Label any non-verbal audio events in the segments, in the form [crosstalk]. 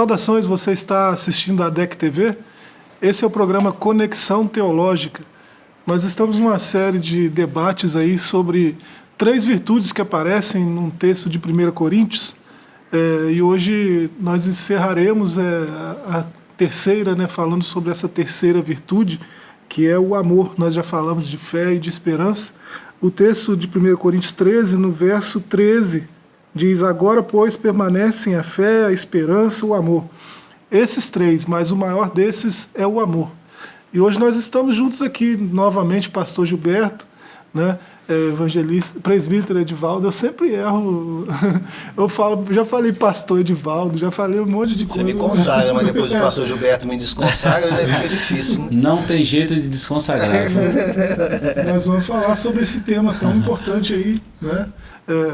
Saudações, você está assistindo a DEC TV? Esse é o programa Conexão Teológica. Nós estamos numa série de debates aí sobre três virtudes que aparecem num texto de 1 Coríntios. É, e hoje nós encerraremos é, a, terceira, né, falando sobre essa terceira virtude, que é o amor. Nós já falamos de fé e de esperança. O texto de 1 Coríntios 13, no verso 13, diz: Agora, pois, permanecem a fé, a esperança, o amor. Esses três, mas o maior desses é o amor. E hoje nós estamos juntos aqui novamente, pastor Gilberto, né? É, evangelista, presbítero Edivaldo, eu sempre erro. [laughs] Eu falo, já falei pastor Edivaldo, já falei um monte de Você coisa. me consagra, mas depois o [laughs] pastor Gilberto me desconsagra, né? Fica difícil. Né? Não tem jeito de desconsagrar. [laughs] Nós vamos falar sobre esse tema tão importante aí, né? É,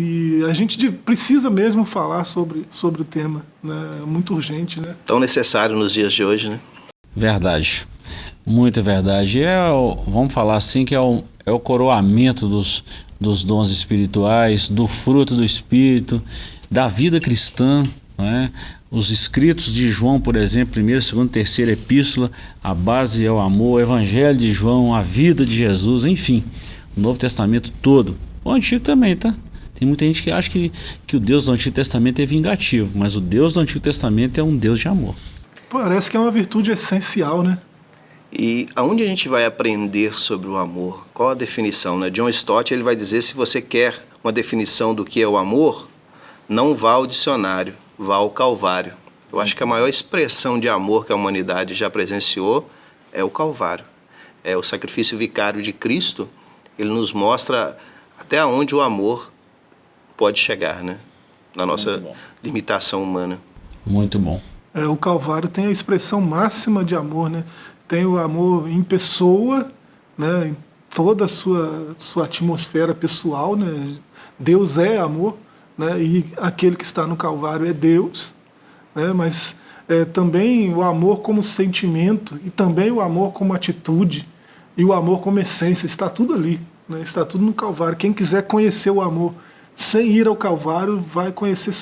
e a gente precisa mesmo falar sobre, sobre o tema, né? É muito urgente, né? Tão necessário nos dias de hoje, né? Verdade. Muita verdade. É o, vamos falar assim que é o, é o coroamento dos, dos dons espirituais, do fruto do Espírito, da vida cristã. não é? Os escritos de João, por exemplo, primeira, segunda, terceira epístola, a base é o amor, o evangelho de João, a vida de Jesus, enfim, o Novo Testamento todo. O Antigo também, tá? Tem muita gente que acha que, que o Deus do Antigo Testamento é vingativo, mas o Deus do Antigo Testamento é um Deus de amor. Parece que é uma virtude essencial, né? E aonde a gente vai aprender sobre o amor? Qual a definição? Né? John Stott ele vai dizer se você quer uma definição do que é o amor, não vá ao dicionário, vá ao Calvário. Eu acho que a maior expressão de amor que a humanidade já presenciou é o Calvário. É o sacrifício vicário de Cristo. Ele nos mostra até onde o amor pode chegar, né? Na nossa limitação humana. Muito bom. É, o Calvário tem a expressão máxima de amor, né? Tem o amor em pessoa, né? Em toda a sua, sua atmosfera pessoal, né? Deus é amor, né? E aquele que está no Calvário é Deus, né? Mas é, também o amor como sentimento e também o amor como atitude e o amor como essência, está tudo ali, né? Está tudo no Calvário. Quem quiser conhecer o amor sem ir ao Calvário vai conhecer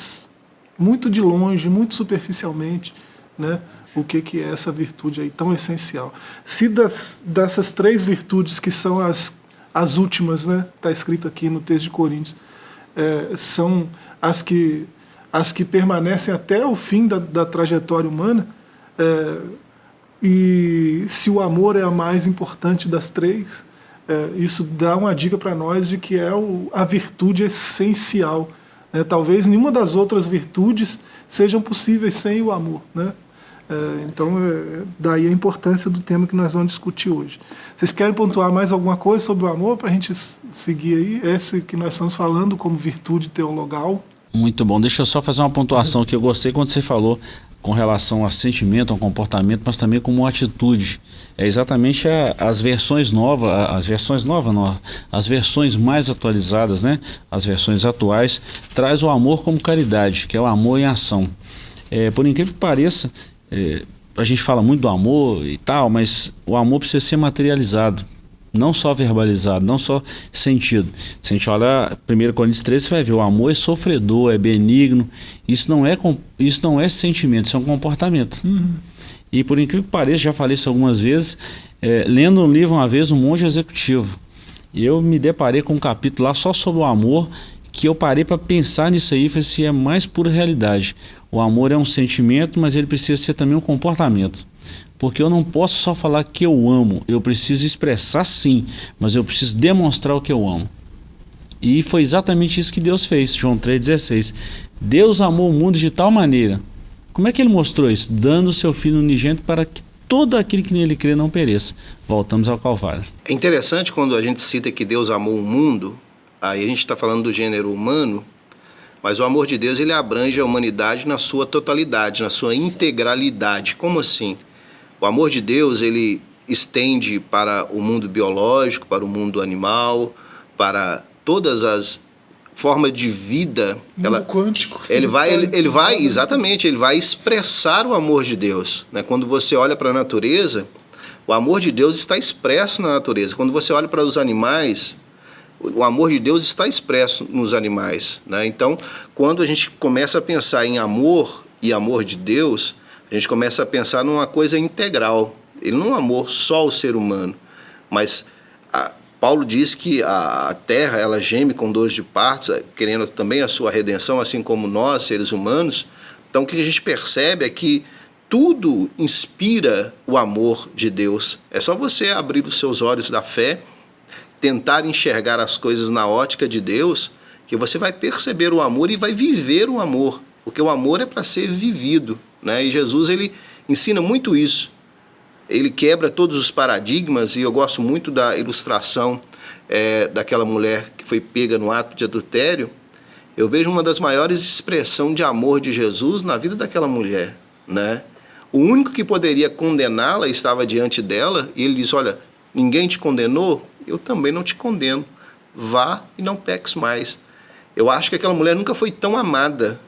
muito de longe, muito superficialmente, né, o que, que é essa virtude aí tão essencial. Se das, dessas três virtudes que são as, as últimas, né, está escrito aqui no texto de Coríntios, é, são as que, as que permanecem até o fim da, da trajetória humana, é, e se o amor é a mais importante das três, é, isso dá uma dica para nós de que é o, a virtude essencial. né? Talvez nenhuma das outras virtudes sejam possíveis sem o amor. Né? É, então, é, daí a importância do tema que nós vamos discutir hoje. Vocês querem pontuar mais alguma coisa sobre o amor para a gente seguir aí? Esse que nós estamos falando como virtude teologal. Muito bom. Deixa eu só fazer uma pontuação que eu gostei quando você falou com relação a sentimento, a comportamento, mas também como atitude. É exatamente a- as versões novas, as versões novas, não, as versões mais atualizadas, né? As versões atuais traz o amor como caridade, que é o amor em ação. É, por incrível que pareça, é, a gente fala muito do amor e tal, mas o amor precisa ser materializado não só verbalizado, não só sentido. Se a gente olhar 1 Coríntios 13, você vai ver o amor é sofredor, é benigno. Isso não é, isso não é sentimento, isso é um comportamento. E por incrível que pareça, já falei isso algumas vezes, é, lendo um livro uma vez, um monge executivo. Eu me deparei com um capítulo lá só sobre o amor, que eu parei para pensar nisso aí falei assim, é mais pura realidade. O amor é um sentimento, mas ele precisa ser também um comportamento. Porque eu não posso só falar que eu amo, eu preciso expressar sim, mas eu preciso demonstrar o que eu amo. E foi exatamente isso que Deus fez, João 3,16. Deus amou o mundo de tal maneira. Como é que ele mostrou isso? Dando o seu filho unigênito para que todo aquele que nele crê não pereça. Voltamos ao Calvário. É interessante quando a gente cita que Deus amou o mundo, aí a gente está falando do gênero humano, mas o amor de Deus ele abrange a humanidade na sua totalidade, na sua integralidade. Como assim? O amor de Deus ele estende para o mundo biológico, para o mundo animal, para todas as formas de vida. Ela, quântico. ele vai, ele, ele vai, exatamente, ele vai expressar o amor de Deus. Né? Quando você olha para a natureza, o amor de Deus está expresso na natureza. Quando você olha para os animais, o amor de Deus está expresso nos animais. Né? Então, quando a gente começa a pensar em amor e amor de Deus, a gente começa a pensar numa coisa integral. Ele não é amor só ao ser humano, mas a, Paulo diz que a, a terra ela geme com dores de partos, querendo também a sua redenção, assim como nós, seres humanos. Então o que a gente percebe é que tudo inspira o amor de Deus. É só você abrir os seus olhos da fé, tentar enxergar as coisas na ótica de Deus, que você vai perceber o amor e vai viver o amor, porque o amor é para ser vivido, né? E Jesus ele ensina muito isso. Ele quebra todos os paradigmas e eu gosto muito da ilustração é, daquela mulher que foi pega no ato de adultério. Eu vejo uma das maiores expressões de amor de Jesus na vida daquela mulher, né? O único que poderia condená-la estava diante dela e ele diz: Olha, ninguém te condenou, eu também não te condeno. Vá e não peques mais. Eu acho que aquela mulher nunca foi tão amada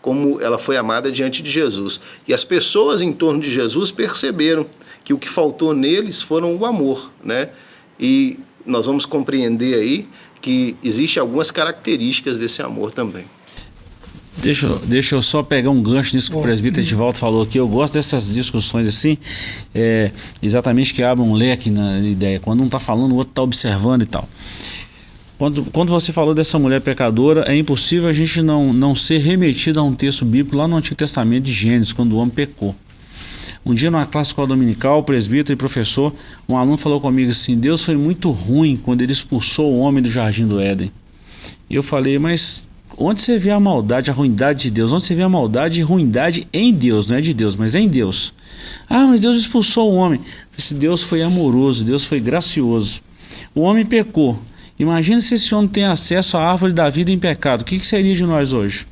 como ela foi amada diante de Jesus. E as pessoas em torno de Jesus perceberam que o que faltou neles foram o amor, né? E nós vamos compreender aí que existem algumas características desse amor também. Deixa, deixa eu só pegar um gancho nisso que o presbítero Edivaldo falou aqui. Eu gosto dessas discussões assim, é, exatamente que abrem um leque na ideia. Quando um está falando, o outro está observando e tal. Quando, quando você falou dessa mulher pecadora, é impossível a gente não, não ser remetido a um texto bíblico lá no Antigo Testamento de Gênesis, quando o homem pecou. Um dia, numa classe escola dominical, presbítero e professor, um aluno falou comigo assim: Deus foi muito ruim quando ele expulsou o homem do jardim do Éden. E eu falei, mas onde você vê a maldade, a ruindade de Deus? Onde você vê a maldade e ruindade em Deus? Não é de Deus, mas em Deus. Ah, mas Deus expulsou o homem. Falei, Deus foi amoroso, Deus foi gracioso. O homem pecou. Imagina se esse homem tem acesso à árvore da vida em pecado. O que, que seria de nós hoje?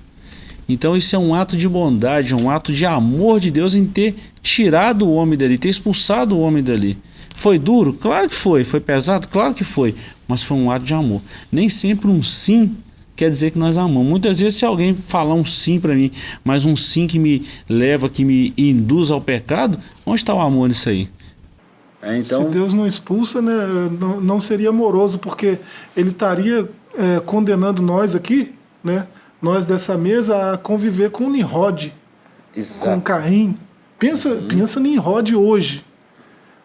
Então isso é um ato de bondade, um ato de amor de Deus em ter tirado o homem dali, ter expulsado o homem dali. Foi duro? Claro que foi. Foi pesado? Claro que foi. Mas foi um ato de amor. Nem sempre um sim quer dizer que nós amamos. Muitas vezes, se alguém falar um sim para mim, mas um sim que me leva, que me induz ao pecado, onde está o amor nisso aí? É, então... Se Deus não expulsa, né, não, não seria amoroso, porque Ele estaria é, condenando nós aqui, né, nós dessa mesa, a conviver com Nimrod, Exato. com Caim. Pensa, uhum. pensa Nimrod hoje,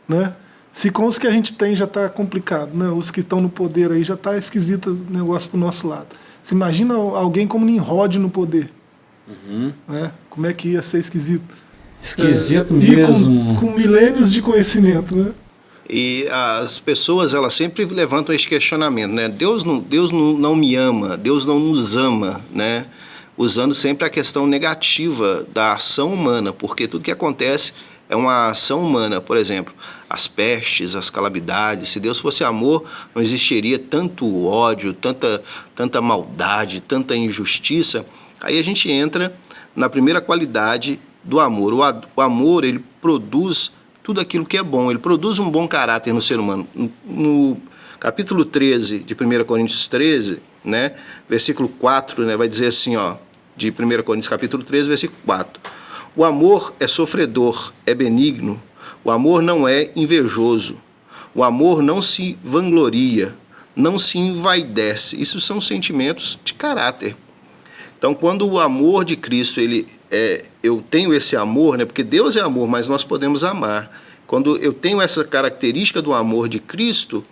né? Se com os que a gente tem já está complicado, né? os que estão no poder aí já está esquisito o negócio para o nosso lado. Você imagina alguém como Nimrod no poder. Uhum. Né? Como é que ia ser esquisito? Esquisito é, mesmo. Com, com, milênios de conhecimento, né? E as pessoas, elas sempre levantam esse questionamento, né? Deus não, Deus não, não me ama, Deus não nos ama, né? Usando sempre a questão negativa da ação humana, porque tudo que acontece é uma ação humana. Por exemplo, as pestes, as calamidades. Se Deus fosse amor, não existiria tanto ódio, tanta, tanta maldade, tanta injustiça. Aí a gente entra na primeira qualidade do amor. O, amor, ele produz tudo aquilo que é bom, ele produz um bom caráter no ser humano. No, no capítulo 13 de 1 Coríntios 13, né, versículo 4, né, vai dizer assim, ó, de 1 Coríntios capítulo 13, versículo 4. O amor é sofredor, é benigno, o amor não é invejoso. O amor não se vangloria, não se envaidece. Isso são sentimentos de caráter. Então, quando o amor de Cristo, ele é, eu tenho esse amor, né? Porque Deus é amor, mas nós podemos amar. Quando eu tenho essa característica do amor de Cristo,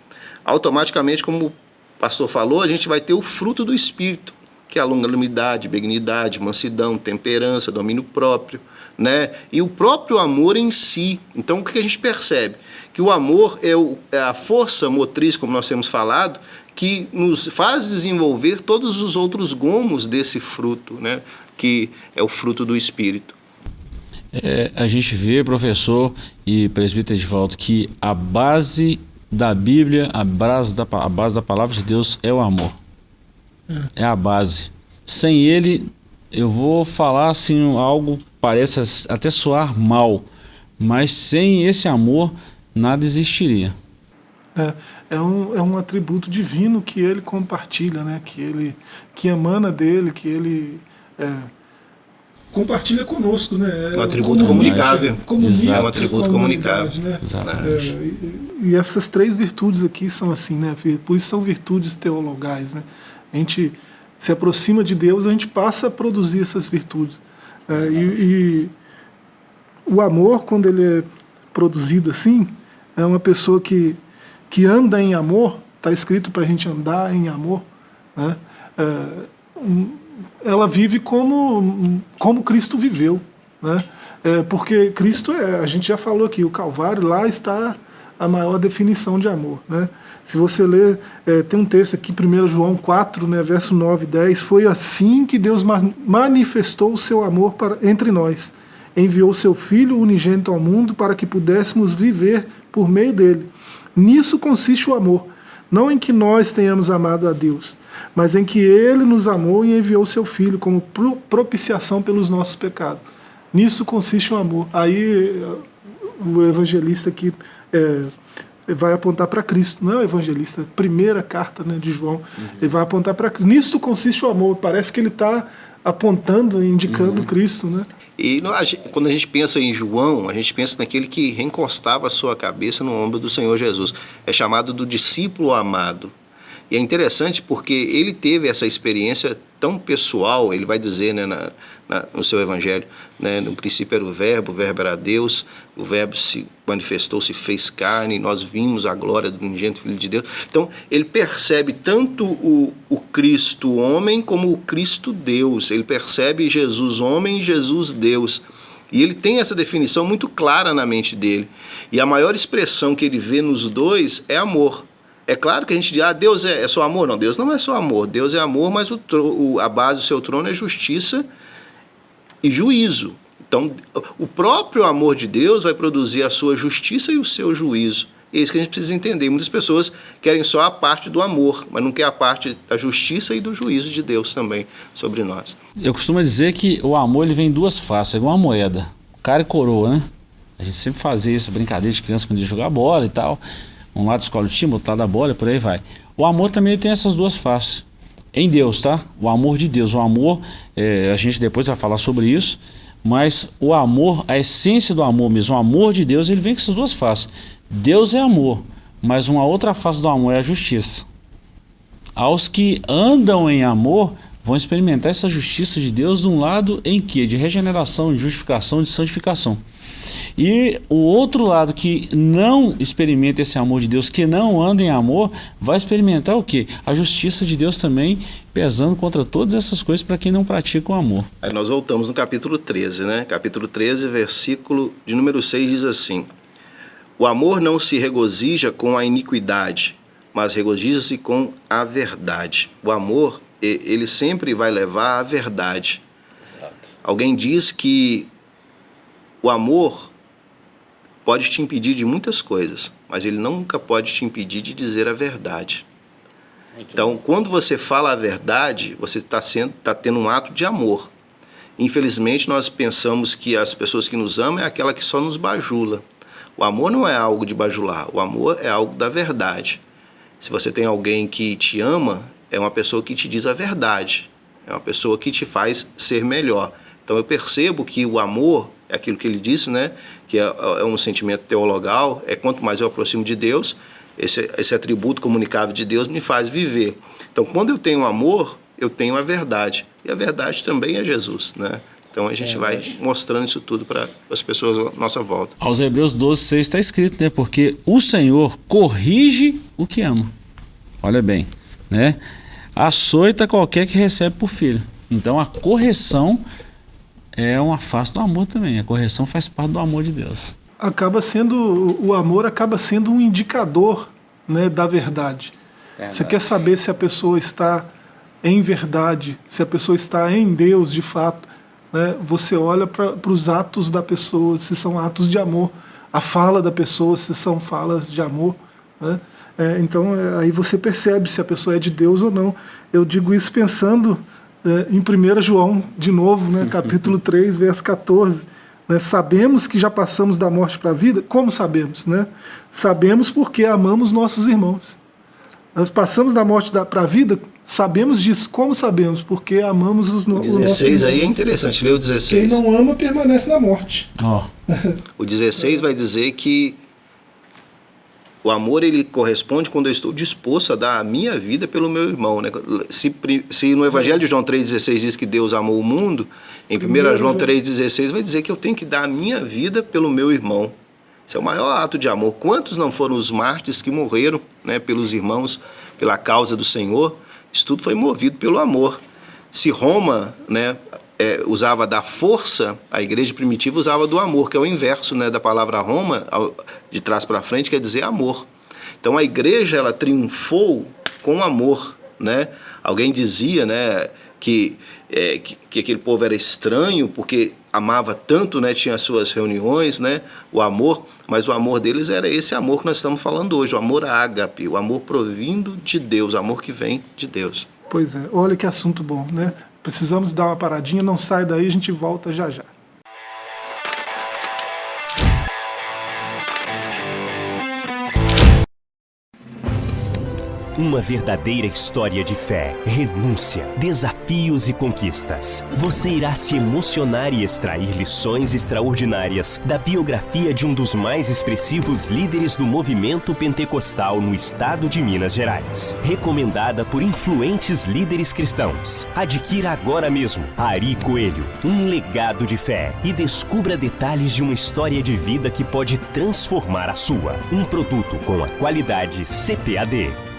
automaticamente, como o pastor falou, a gente vai ter o fruto do Espírito, que é a longanimidade, benignidade, mansidão, temperança, domínio próprio né? E o próprio amor em si. Então, o que a gente percebe? Que o amor é, o, é a força motriz, como nós temos falado, que nos faz desenvolver todos os outros gomos desse fruto, né? Que é o fruto do Espírito. É, a gente vê, professor e presbítero de volta, que a base da Bíblia, a base da, a base da palavra de Deus é o amor. É, é a base. Sem ele, eu vou falar assim algo parece até soar mal, mas sem esse amor nada existiria. É, é, um, é um atributo divino que ele compartilha, né? que, ele, que emana dele, que ele é, compartilha conosco. Né? É um atributo comunicável. É um atributo comunicável. Né? Exatamente. É, e, e, essas três virtudes aqui são assim, né? por isso são virtudes teologais. Né? A gente se aproxima de Deus, a gente passa a produzir essas virtudes. É, e, e o amor, quando ele é produzido assim, é uma pessoa que, que anda em amor, está escrito para a gente andar em amor, né? É, ela vive como, como Cristo viveu. Né? É, porque Cristo, é, a gente já falou aqui, o Calvário, lá está a maior definição de amor. Né? Se você ler, é, tem um texto aqui, 1 João 4, né, verso 9 e 10, foi assim que Deus manifestou o seu amor para, entre nós. Enviou seu Filho unigênito ao mundo para que pudéssemos viver por meio dele. Nisso consiste o amor, não em que nós tenhamos amado a Deus, mas em que ele nos amou e enviou seu Filho como propiciação pelos nossos pecados. Nisso consiste o amor. Aí o evangelista aqui é, vai apontar para Cristo, não é o evangelista, primeira carta né, de João, uhum. ele vai apontar para Cristo. Nisso consiste o amor. Parece que ele está apontando, indicando uhum. Cristo, né? E quando a gente pensa em João, a gente pensa naquele que reencostava a sua cabeça no ombro do Senhor Jesus. É chamado do discípulo amado. E é interessante porque ele teve essa experiência tão pessoal, ele vai dizer né, na, na, no seu evangelho, né, no princípio era o verbo, o verbo era Deus, o verbo se manifestou, se fez carne, nós vimos a glória do unigênito Filho de Deus. Então, ele percebe tanto o, o Cristo homem como o Cristo Deus, ele percebe Jesus homem Jesus Deus. E ele tem essa definição muito clara na mente dele. E a maior expressão que ele vê nos dois é amor. É claro que a gente diz, ah, Deus é, é só amor. Não, Deus não é só amor. Deus é amor, mas o, o, a base do seu trono é justiça e juízo. Então, o próprio amor de Deus vai produzir a sua justiça e o seu juízo. É isso que a gente precisa entender. Muitas pessoas querem só a parte do amor, mas não quer a parte da justiça e do juízo de Deus também sobre nós. Eu costumo dizer que o amor ele vem em duas faces, é igual uma moeda, cara e coroa, né? A gente sempre fazia essa brincadeira de criança quando ia jogar bola e tal. Um lado escolhe o time, outro lado da bola, por aí vai. O amor também tem essas duas faces. Em Deus, tá? O amor de Deus. O amor, é, a gente depois vai falar sobre isso, mas o amor, a essência do amor mesmo, o amor de Deus, ele vem com essas duas faces. Deus é amor, mas uma outra face do amor é a justiça. Aos que andam em amor, vão experimentar essa justiça de Deus de um lado em que? De regeneração, de justificação, de santificação. E o outro lado que não experimenta esse amor de Deus, que não anda em amor, vai experimentar o que? A justiça de Deus também pesando contra todas essas coisas para quem não pratica o amor. Aí nós voltamos no capítulo 13, né? Capítulo 13, versículo de número 6 diz assim: O amor não se regozija com a iniquidade, mas regozija-se com a verdade. O amor, ele sempre vai levar à verdade. Exato. Alguém diz que o amor pode te impedir de muitas coisas, mas ele nunca pode te impedir de dizer a verdade. Muito então, bom. quando você fala a verdade, você está tá tendo um ato de amor. Infelizmente, nós pensamos que as pessoas que nos amam é aquela que só nos bajula. O amor não é algo de bajular, o amor é algo da verdade. Se você tem alguém que te ama, é uma pessoa que te diz a verdade, é uma pessoa que te faz ser melhor. Então eu percebo que o amor é aquilo que ele disse, né? Que é, é um sentimento teologal, é quanto mais eu aproximo de Deus, esse, esse atributo comunicável de Deus me faz viver. Então, quando eu tenho amor, eu tenho a verdade. E a verdade também é Jesus, né? Então a gente é, vai mostrando isso tudo para as pessoas à nossa volta. Aos Hebreus 12, 6 está escrito, né? Porque o Senhor corrige o que ama. Olha bem, né? Açoita qualquer que recebe por filho. Então a correção é uma face do amor também. A correção faz parte do amor de Deus. Acaba sendo, o amor acaba sendo um indicador né, da verdade. verdade. Você quer saber se a pessoa está em verdade, se a pessoa está em Deus de fato. Né, você olha para os atos da pessoa, se são atos de amor. A fala da pessoa, se são falas de amor. Né? É, então é, aí você percebe se a pessoa é de Deus ou não. Eu digo isso pensando é, em 1 João, de novo, né, [laughs] capítulo 3, verso 14. Né, sabemos que já passamos da morte para a vida. Como sabemos? Né? Sabemos porque amamos nossos irmãos. Nós passamos da morte para a vida, sabemos disso. Como sabemos? Porque amamos os, no, 16 aí é interessante, lê o 16. Quem não ama permanece na morte. Oh. o 16 vai dizer que O amor ele corresponde quando eu estou disposto a dar a minha vida pelo meu irmão. Né? Se, se no Evangelho de João 3,16 diz que Deus amou o mundo, em 1 João 3,16 vai dizer que eu tenho que dar a minha vida pelo meu irmão. Esse é o maior ato de amor. Quantos não foram os mártires que morreram né, pelos irmãos, pela causa do Senhor? Isso tudo foi movido pelo amor. Se Roma né, é, usava da força, a igreja primitiva usava do amor, que é o inverso né, da palavra Roma, de trás para frente, quer dizer amor. Então a igreja ela triunfou com amor. Né? Alguém dizia né, que, é, que, que, aquele povo era estranho porque amava tanto, né, tinha as suas reuniões, né, o amor, mas o amor deles era esse amor que nós estamos falando hoje, o amor ágape, o amor provindo de Deus, o amor que vem de Deus. Pois é, olha que assunto bom, né? Precisamos dar uma paradinha, não sai daí, a gente volta já já. Uma verdadeira história de fé, renúncia, desafios e conquistas. Você irá se emocionar e extrair lições extraordinárias da biografia de um dos mais expressivos líderes do movimento pentecostal no estado de Minas Gerais. Recomendada por influentes líderes cristãos. Adquira agora mesmo Ari Coelho, um legado de fé e descubra detalhes de uma história de vida que pode transformar a sua. Um produto com a qualidade CPAD.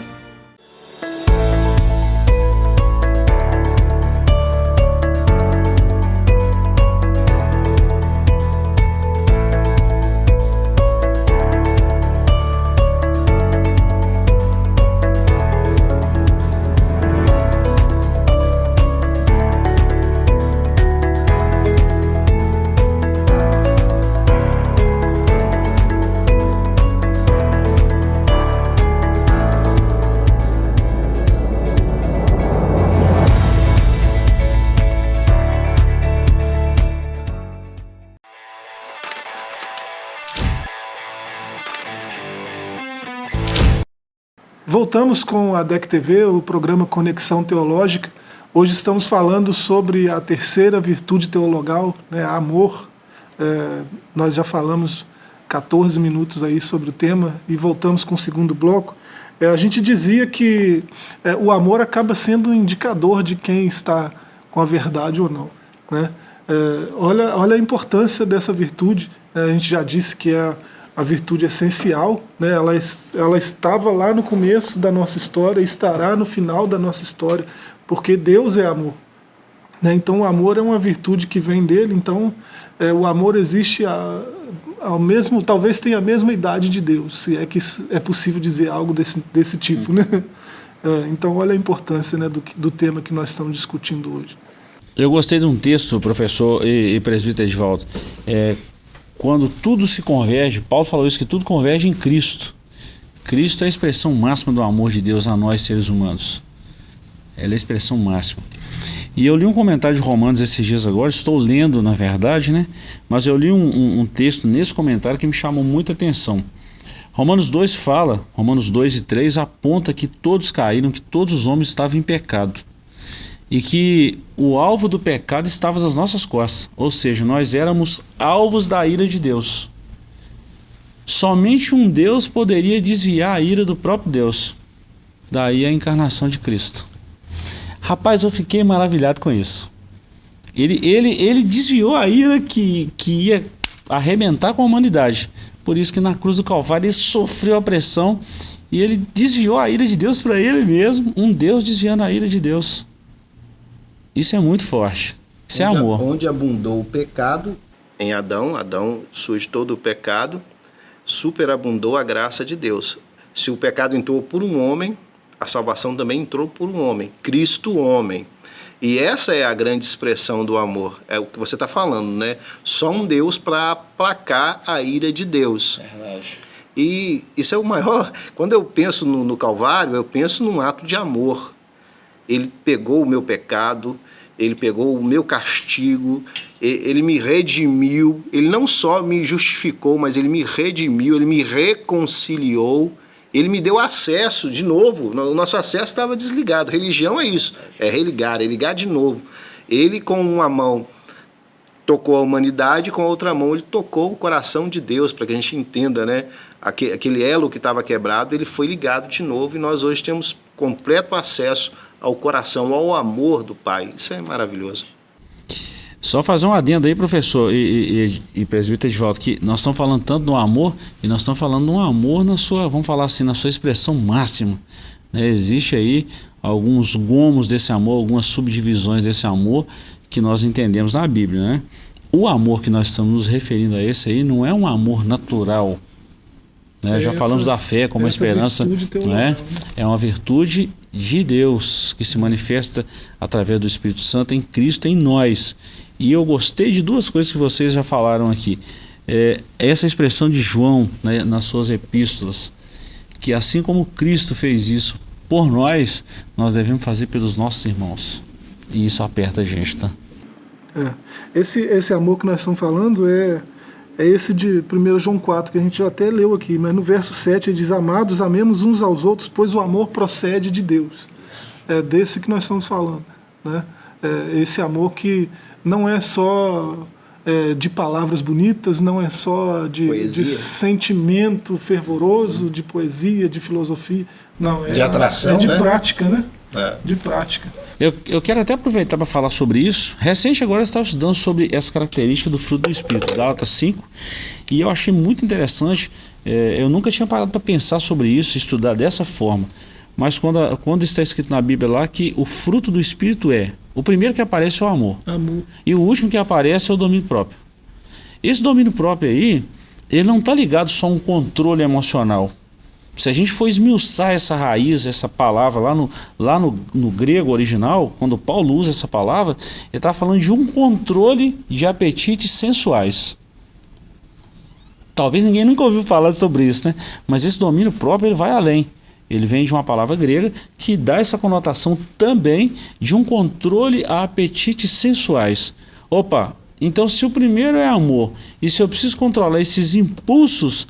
Voltamos com a DEC TV, o programa Conexão Teológica. Hoje estamos falando sobre a terceira virtude teologal, né, amor. É, nós já falamos 14 minutos aí sobre o tema e voltamos com o segundo bloco. É, a gente dizia que é, o amor acaba sendo um indicador de quem está com a verdade ou não. Né? É, olha, olha a importância dessa virtude. Né? a gente já disse que é a virtude essencial, né? ela, ela estava lá no começo da nossa história, estará no final da nossa história, porque Deus é amor. Né? Então o amor é uma virtude que vem dele, então é, o amor existe a, ao mesmo, talvez tenha a mesma idade de Deus, se é que é possível dizer algo desse, desse tipo. Né? [laughs] É, então olha a importância né, do, do tema que nós estamos discutindo hoje. Eu gostei de um texto, professor e, e presbítero Edvaldo, é, quando tudo se converge, Paulo falou isso, que tudo converge em Cristo. Cristo é a expressão máxima do amor de Deus a nós seres humanos. Ela é a expressão máxima. E eu li um comentário de Romanos esses dias agora, estou lendo na verdade, né? Mas eu li um, um, um texto nesse comentário que me chamou muita atenção. Romanos 2 fala, Romanos 2 e 3 aponta que todos caíram, que todos os homens estavam em pecado e que o alvo do pecado estava nas nossas costas, ou seja, nós éramos alvos da ira de Deus. Somente um Deus poderia desviar a ira do próprio Deus. Daí a encarnação de Cristo. Rapaz, eu fiquei maravilhado com isso. Ele, ele, ele desviou a ira que, que ia arrebentar com a humanidade. Por isso que na cruz do Calvário ele sofreu a pressão e ele desviou a ira de Deus para ele mesmo, um Deus desviando a ira de Deus. Isso é muito forte. Isso é onde, é amor. Onde abundou o pecado em Adão, Adão surge todo o pecado, superabundou a graça de Deus. Se o pecado entrou por um homem, a salvação também entrou por um homem, Cristo homem. E essa é a grande expressão do amor, é o que você está falando, né? Só um Deus para aplacar a ira de Deus. É verdade. E isso é o maior. Quando eu penso no, no Calvário, eu penso num ato de amor ele pegou o meu pecado, ele pegou o meu castigo, ele me redimiu, ele não só me justificou, mas ele me redimiu, ele me reconciliou, ele me deu acesso de novo, o nosso acesso estava desligado. Religião é isso, é religar, é ligar de novo. Ele com uma mão tocou a humanidade, com a outra mão ele tocou o coração de Deus, para que a gente entenda né, aquele elo que estava quebrado, ele foi ligado de novo e nós hoje temos completo acesso ao coração, ao amor do Pai. Isso é maravilhoso. Só fazer um adendo aí, professor e, e, e presbítero de volta, que nós estamos falando tanto do amor e nós estamos falando do amor na sua, vamos falar assim, na sua expressão máxima. Né? Existe aí alguns gomos desse amor, algumas subdivisões desse amor que nós entendemos na Bíblia, né? O amor que nós estamos nos referindo a esse aí não é um amor natural, né? Já falamos da fé como esperança, né? é uma virtude de Deus que se manifesta através do Espírito Santo em Cristo em nós. E eu gostei de duas coisas que vocês já falaram aqui. É, essa expressão de João né, nas suas epístolas, que assim como Cristo fez isso por nós, nós devemos fazer pelos nossos irmãos. E isso aperta a gente, tá? É. Esse, esse amor que nós estamos falando é, é esse de 1 João 4, que a gente até leu aqui, mas no verso 7 ele diz: Amados, amemos uns aos outros, pois o amor procede de Deus. É desse que nós estamos falando. Né? É esse amor que não é só é, de palavras bonitas, não é só de, de, sentimento fervoroso, de poesia, de filosofia. Não, é, de atração, é de né? prática, né? É. De prática. Eu, eu quero até aproveitar para falar sobre isso. Recente agora eu estava estudando sobre essa característica do fruto do Espírito, Gálatas 5, e eu achei muito interessante. É, eu nunca tinha parado para pensar sobre isso, estudar dessa forma. Mas quando, quando está escrito na Bíblia lá que o fruto do Espírito é, o primeiro que aparece é o amor. amor. E o último que aparece é o domínio próprio. Esse domínio próprio aí, ele não está ligado só a um controle emocional. Se a gente for esmiuçar essa raiz, essa palavra lá no, lá no, no grego original, quando Paulo usa essa palavra, ele está falando de um controle de apetites sensuais. Talvez ninguém nunca ouviu falar sobre isso, né? Mas esse domínio próprio ele vai além. Ele vem de uma palavra grega que dá essa conotação também de um controle a apetites sensuais. Opa, então se o primeiro é amor, e se eu preciso controlar esses impulsos,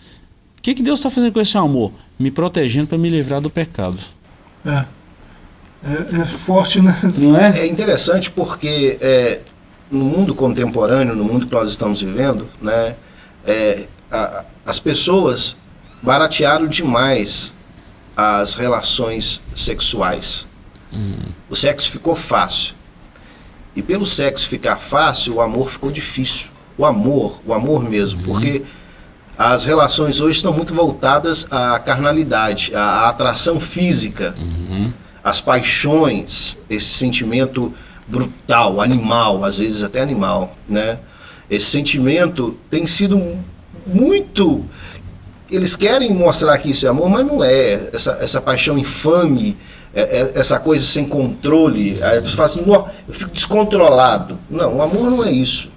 o que, que Deus está fazendo com esse amor? Me protegendo para me livrar do pecado. É. É, é, forte, né? Não é? É interessante porque é, no mundo contemporâneo, no mundo que nós estamos vivendo, né, é, a, as pessoas baratearam demais as relações sexuais. Uhum. O sexo ficou fácil. E pelo sexo ficar fácil, o amor ficou difícil. O amor, o amor mesmo, uhum. porque as relações hoje estão muito voltadas à carnalidade, à atração física, uhum. às paixões, esse sentimento brutal, animal, às vezes até animal, né? Esse sentimento tem sido muito eles querem mostrar que isso é amor, mas não é. Essa, essa paixão infame, é, é, essa coisa sem controle. Aí a pessoa fala assim, eu fico descontrolado. Não, o amor não é isso.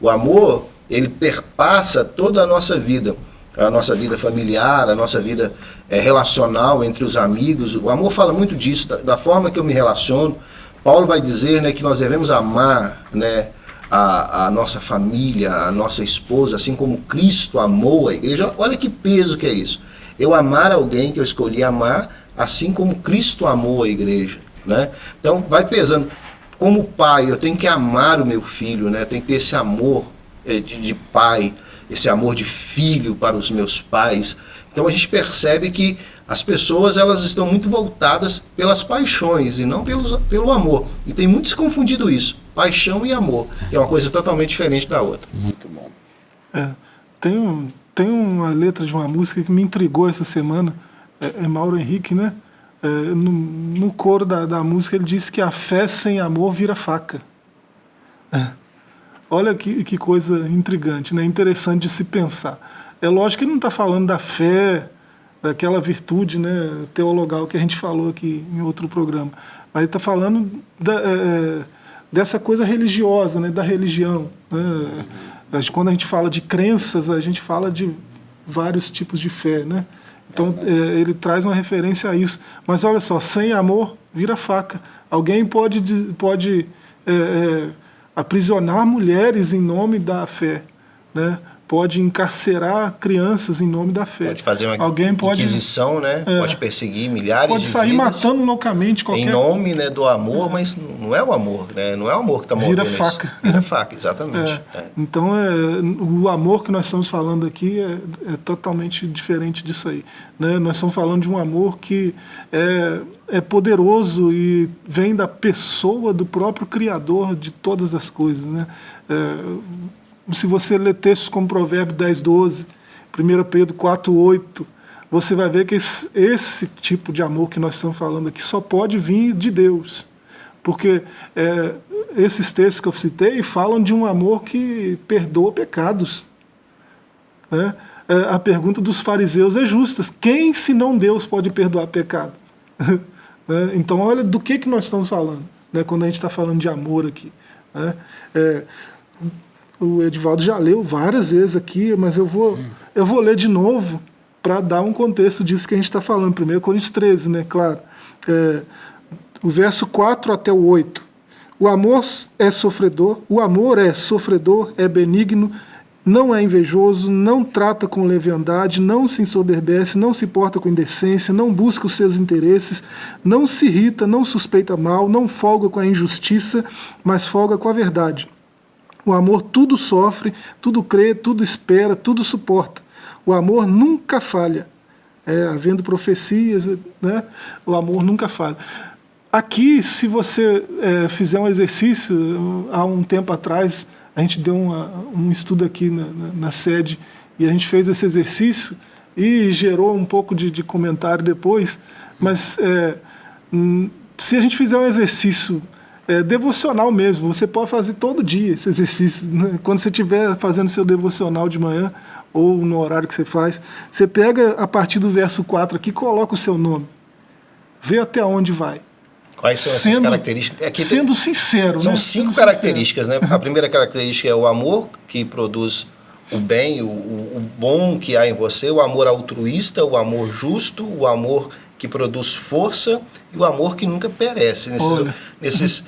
O amor, ele perpassa toda a nossa vida. A nossa vida familiar, a nossa vida é, relacional entre os amigos. O amor fala muito disso, da, da forma que eu me relaciono. Paulo vai dizer né, que nós devemos amar né, a, a, nossa família, a nossa esposa, assim como Cristo amou a igreja. Olha que peso que é isso. Eu amar alguém que eu escolhi amar, assim como Cristo amou a igreja. Né? Então vai pesando. Como pai, eu tenho que amar o meu filho, né? tem que ter esse amor de, de pai, esse amor de filho para os meus pais. Então a gente percebe que as pessoas elas estão muito voltadas pelas paixões e não pelos, pelo amor. E tem muito se confundido isso, paixão e amor, que é uma coisa totalmente diferente da outra. Muito bom. É, tem, um, tem uma letra de uma música que me intrigou essa semana, é, é Mauro Henrique, né? É, no, no coro da, da música ele diz que a fé sem amor vira faca. É. Olha que, que coisa intrigante, né? interessante de se pensar. É lógico que ele não está falando da fé daquela virtude né, teologal que a gente falou aqui em outro programa. Mas ele está falando da, é, é, dessa coisa religiosa, né, da religião. Né? Quando a gente fala de crenças, a gente fala de vários tipos de fé. Né? Então é, ele traz uma referência a isso. Mas olha só, sem amor vira faca. Alguém pode, pode é, é, aprisionar mulheres em nome da fé. Né? Pode encarcerar crianças em nome da fé. Pode fazer uma Alguém pode, inquisição, né? É. Pode perseguir milhares pode de sair vidas matando loucamente qualquer em nome né, do amor, mas não é o amor, né? Não é o amor que está movendo Vira isso. faca. Vira faca, exatamente. É, É. Então, é, o amor que nós estamos falando aqui é, é totalmente diferente disso aí. Né? Nós estamos falando de um amor que é, é poderoso e vem da pessoa do próprio Criador de todas as coisas. Né? É, se você ler textos como Provérbio 10, 12, 1 Pedro 4, 8, você vai ver que esse, esse tipo de amor que nós estamos falando aqui só pode vir de Deus. Porque é, esses textos que eu citei falam de um amor que perdoa pecados. Né? É, a pergunta dos fariseus é justa: quem, se não Deus, pode perdoar pecado? [laughs] Né? Então, olha do que, que nós estamos falando, né? quando a gente está falando de amor aqui. né? É, o Edivaldo já leu várias vezes aqui, mas eu vou, eu vou ler de novo para dar um contexto disso que a gente está falando. 1 Coríntios 13, né? Claro. É, o verso 4 até o 8. O amor é sofredor, o amor é sofredor, é benigno, não é invejoso, não trata com leviandade, não se ensoberbece, não se porta com indecência, não busca os seus interesses, não se irrita, não suspeita mal, não folga com a injustiça, mas folga com a verdade. O amor tudo sofre, tudo crê, tudo espera, tudo suporta. O amor nunca falha. É, havendo profecias, né, o amor nunca falha. Aqui, se você é, fizer um exercício, há um tempo atrás, a gente deu uma, um estudo aqui na, na, na, sede e a gente fez esse exercício e gerou um pouco de, de comentário depois, mas é, se a gente fizer um exercício é, devocional mesmo, você pode fazer todo dia esse exercício, né? quando você estiver fazendo seu devocional de manhã ou no horário que você faz, você pega a partir do verso 4 aqui, coloca o seu nome, vê até onde vai. Quais são essas Sendo- características? Aqui tem- Sendo sincero, São né? cinco Sendo características, né? A primeira característica é o amor, que produz o bem, o, o- bom que há em você, o amor altruísta, o amor justo, o amor que produz força e o amor que nunca perece. Nesses, nesses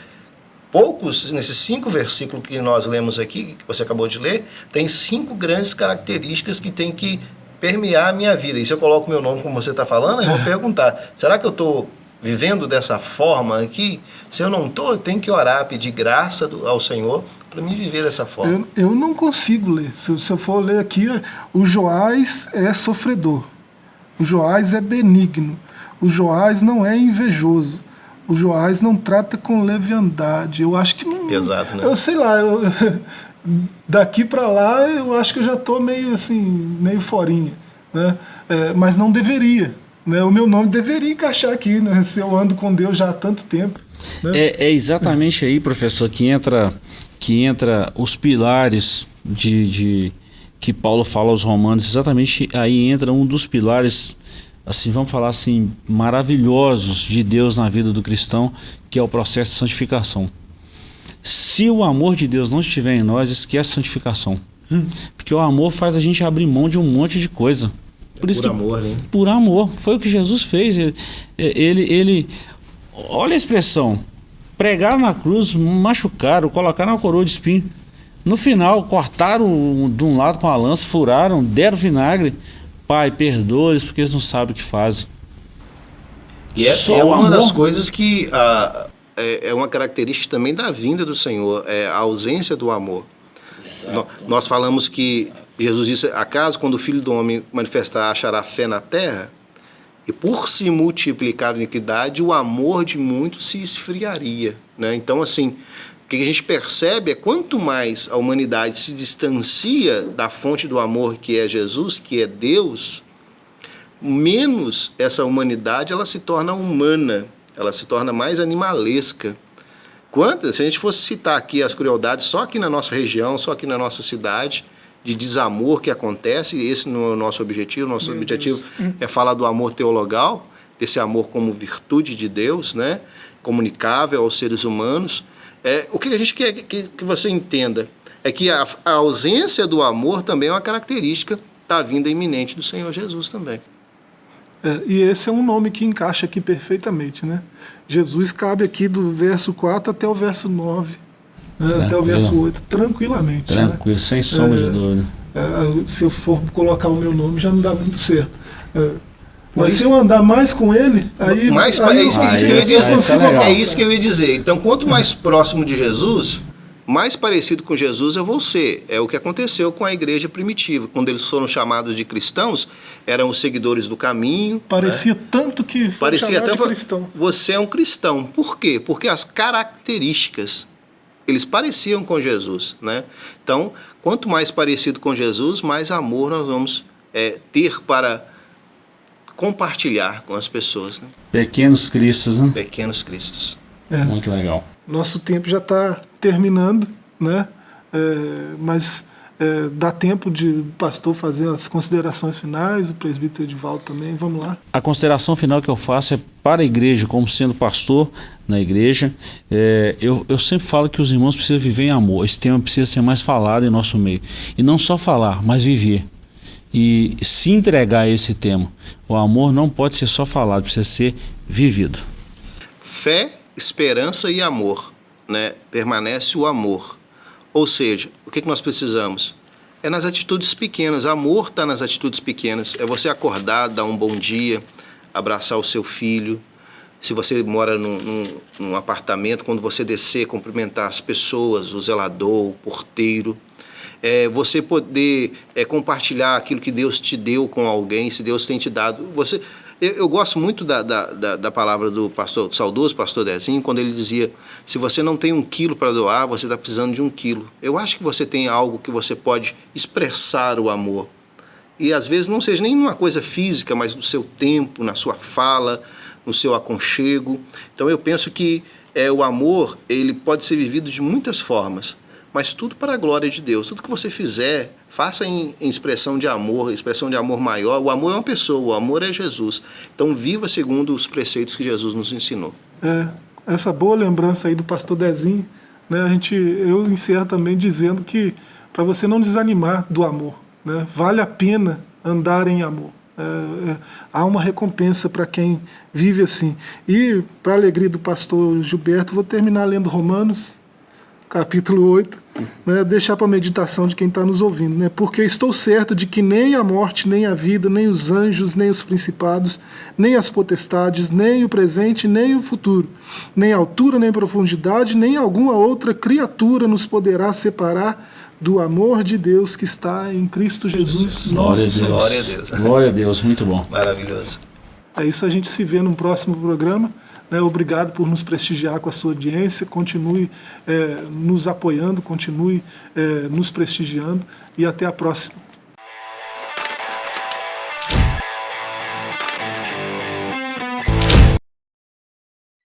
poucos, nesses cinco versículos que nós lemos aqui, que você acabou de ler, tem cinco grandes características que tem que permear a minha vida. E se eu coloco meu nome como você está falando, eu vou [laughs] perguntar, será que eu estou vivendo dessa forma aqui? Se eu não estou, eu tenho que orar, pedir graça do- ao Senhor para me viver dessa forma. Eu, eu não consigo ler. Se, se eu for ler aqui, o Joás é sofredor. O Joás é benigno. O Joás não é invejoso. O Joás não trata com leviandade. Eu acho que não. Pesado, né? Eu sei lá. eu- [laughs] daqui para lá, eu acho que eu já estou meio assim, meio forinha. Né? É, mas não deveria. Né? O meu nome deveria encaixar aqui, né? se eu ando com Deus já há tanto tempo. Né? É, é exatamente aí, professor, que entra, que entra os pilares de, de que Paulo fala aos romanos. Exatamente aí entra um dos pilares, assim, vamos falar assim, maravilhosos de Deus na vida do cristão, que é o processo de santificação. Se o amor de Deus não estiver em nós, esquece a santificação. Porque o amor faz a gente abrir mão de um monte de coisa. Por isso Por que amor, né? por amor. Foi o que Jesus fez. Ele, ele, ele- olha a expressão, pregaram na cruz, machucaram, colocaram uma coroa de espinho. No final, cortaram de um lado com a lança, furaram, deram vinagre. Pai, perdoa-eles porque eles não sabem o que fazem. E é, é uma das amor. coisas que ah, é, é uma característica também da vinda do Senhor, é a ausência do amor. No- nós falamos que Jesus disse: acaso quando o Filho do Homem manifestar, achará fé na terra? E por se multiplicar a iniquidade, o amor de muitos se esfriaria. Né? Então, assim, que a gente percebe é quanto mais a humanidade se distancia da fonte do amor que é Jesus, que é Deus, menos essa humanidade ela se torna humana, ela se torna mais animalesca. Quantas, se a gente fosse citar aqui as crueldades só aqui na nossa região, só aqui na nossa cidade, de desamor que acontece, esse não é o nosso objetivo, nosso objetivo é falar do amor teologal, desse amor como virtude de Deus, né? comunicável aos seres humanos. É, o que a gente quer que, que você entenda é que a, a ausência do amor também é uma característica da vinda iminente do Senhor Jesus também. É, e esse é um nome que encaixa aqui perfeitamente, né? Jesus cabe aqui do verso 4 até o verso 9, né? até o verso 8, tranquilamente. né? Tranquilo, sem sombra É. de dúvida. É, se eu for colocar o meu nome, já não dá muito certo. É, mas se eu andar mais com ele, aí. Mais, aí, é, isso, aí, isso que eu ia dizer. aí, é isso que eu ia dizer. Então, quanto mais próximo de Jesus, mais parecido com Jesus eu vou ser. É o que aconteceu com a igreja primitiva. Quando eles foram chamados de cristãos, eram os seguidores do caminho. Parecia né? tanto que Parecia até cristão. Você é um cristão. Por quê? Porque as características eles pareciam com Jesus, né? Então, quanto mais parecido com Jesus, mais amor nós vamos é, ter para compartilhar com as pessoas. Né? Pequenos Cristos, né? Pequenos Cristos. É. Muito legal. Nosso tempo já está terminando, né? É, mas é, dá tempo de o pastor fazer as considerações finais, o presbítero Edivaldo também, vamos lá. A consideração final que eu faço é para a igreja, como sendo pastor na igreja, é, eu, eu sempre falo que os irmãos precisam viver em amor, esse tema precisa ser mais falado em nosso meio, e não só falar, mas viver e se entregar a esse tema. O amor não pode ser só falado, precisa ser vivido. Fé, esperança e amor, né? Permanece o amor. Ou seja, o que, que nós precisamos? É nas atitudes pequenas. Amor está nas atitudes pequenas. É você acordar, dar um bom dia, abraçar o seu filho. Se você mora num, num, num apartamento, quando você descer, cumprimentar as pessoas, o zelador, o porteiro é, você poder é, compartilhar aquilo que Deus te deu com alguém, se Deus tem te dado. Você, eu, eu gosto muito da, da, da, palavra do pastor do saudoso pastor Dezinho, quando ele dizia: se você não tem um quilo para doar, você está precisando de um quilo. Eu acho que você tem algo que você pode expressar o amor. E às vezes não seja nem uma coisa física, mas no seu tempo, na sua fala, no seu aconchego. Então eu penso que é, o amor ele pode ser vivido de muitas formas mas tudo para a glória de Deus. Tudo que você fizer, faça em, em, expressão de amor, expressão de amor maior. O amor é uma pessoa, o amor é Jesus. Então viva segundo os preceitos que Jesus nos ensinou. É, essa boa lembrança aí do pastor Dezinho, né, a gente, eu encerro também dizendo que para você não desanimar do amor, né, vale a pena andar em amor. É, é, há uma recompensa para quem vive assim. E, para alegria do pastor Gilberto, vou terminar lendo Romanos, capítulo 8, né, deixar para a meditação de quem está nos ouvindo. Né, porque estou certo de que nem a morte, nem a vida, nem os anjos, nem os principados, nem as potestades, nem o presente, nem o futuro, nem altura, nem profundidade, nem alguma outra criatura nos poderá separar do amor de Deus que está em Cristo Jesus, Glória nosso Senhor. Glória a Deus. Glória a Deus, muito bom. Maravilhoso. É isso, a gente se vê no próximo programa. Né, obrigado por nos prestigiar com a sua audiência. Continue é, nos apoiando, continue é, nos prestigiando e até a próxima.